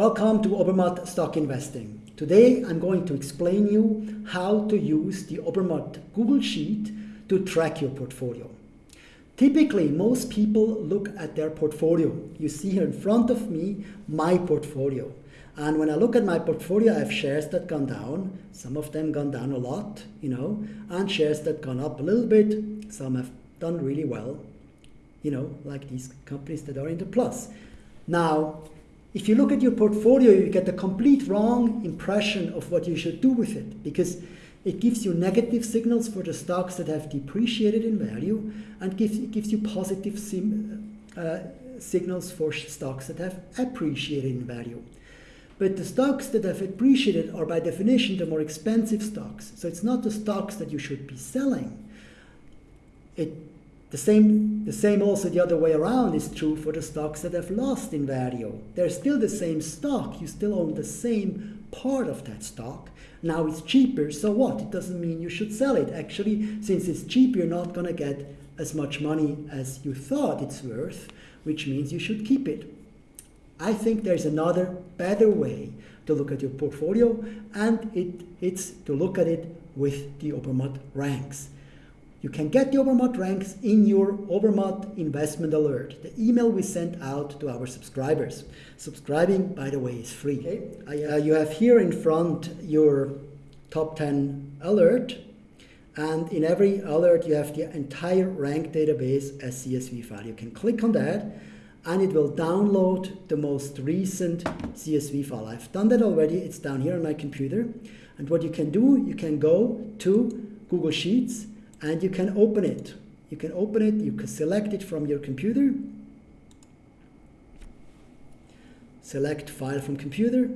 Welcome to Obermatt Stock Investing. Today I'm going to explain you how to use the Obermatt Google Sheet to track your portfolio. Typically, most people look at their portfolio. You see here in front of me my portfolio. And when I look at my portfolio, I have shares that gone down. Some of them gone down a lot, you know, and shares that gone up a little bit. Some have done really well, you know, like these companies that are in the plus. Now, if you look at your portfolio, you get a complete wrong impression of what you should do with it because it gives you negative signals for the stocks that have depreciated in value and gives, it gives you positive sim, uh, signals for stocks that have appreciated in value. But the stocks that have appreciated are by definition the more expensive stocks. So it's not the stocks that you should be selling. It the same, the same also the other way around is true for the stocks that have lost in value. They're still the same stock. You still own the same part of that stock. Now it's cheaper, so what? It doesn't mean you should sell it. Actually, since it's cheap, you're not going to get as much money as you thought it's worth, which means you should keep it. I think there's another better way to look at your portfolio, and it, it's to look at it with the Obermatt ranks. You can get the Obermatt ranks in your Obermatt investment alert, the email we send out to our subscribers. Subscribing, by the way, is free. Okay. Uh, you have here in front your top 10 alert, and in every alert you have the entire rank database as CSV file. You can click on that, and it will download the most recent CSV file. I've done that already. It's down here on my computer. And what you can do, you can go to Google Sheets, and you can open it. You can open it, you can select it from your computer, select file from computer,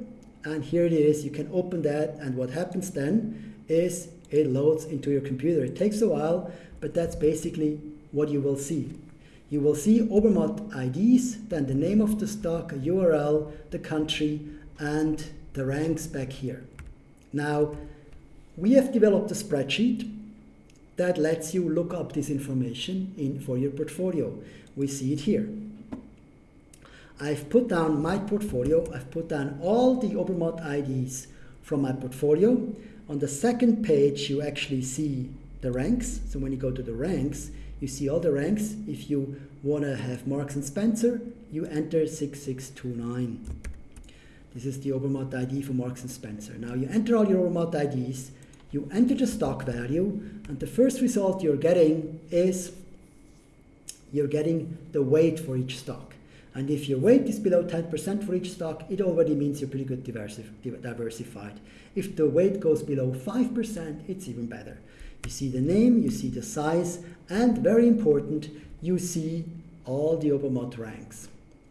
and here it is. You can open that, and what happens then is it loads into your computer. It takes a while, but that's basically what you will see. You will see Obermatt IDs, then the name of the stock, URL, the country, and the ranks back here. Now, we have developed a spreadsheet that lets you look up this information in for your portfolio. We see it here. I've put down my portfolio. I've put down all the Obermatt IDs from my portfolio. On the second page, you actually see the ranks. So when you go to the ranks, you see all the ranks. If you want to have Marks and Spencer, you enter 6629. This is the Obermatt ID for Marks and Spencer. Now you enter all your Obermatt IDs you enter the stock value, and the first result you're getting is you're getting the weight for each stock. And if your weight is below 10% for each stock, it already means you're pretty good diversified. If the weight goes below 5%, it's even better. You see the name, you see the size, and very important, you see all the Obermatt ranks.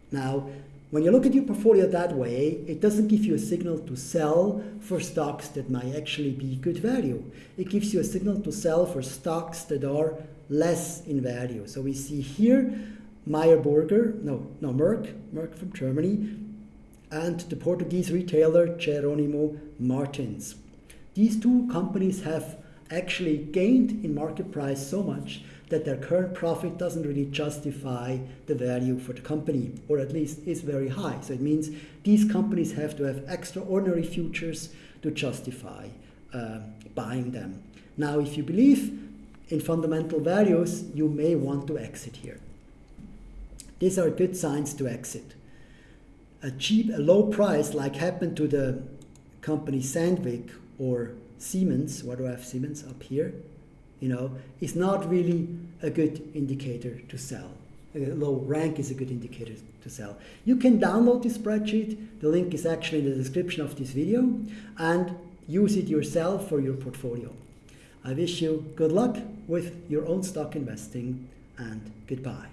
Now, when you look at your portfolio that way, it doesn't give you a signal to sell for stocks that might actually be good value. It gives you a signal to sell for stocks that are less in value. So we see here Meyer Burger, no, no, Merck, Merck from Germany, and the Portuguese retailer Jerónimo Martins. These two companies have actually gained in market price so much that their current profit doesn't really justify the value for the company, or at least is very high. So it means these companies have to have extraordinary futures to justify uh, buying them. Now, if you believe in fundamental values, you may want to exit here. These are good signs to exit. A cheap, a low price, like happened to the company Sandvik or Siemens, what do I have Siemens up here? You know, is not really a good indicator to sell. A low rank is a good indicator to sell. You can download this spreadsheet. The link is actually in the description of this video and use it yourself for your portfolio. I wish you good luck with your own stock investing and goodbye.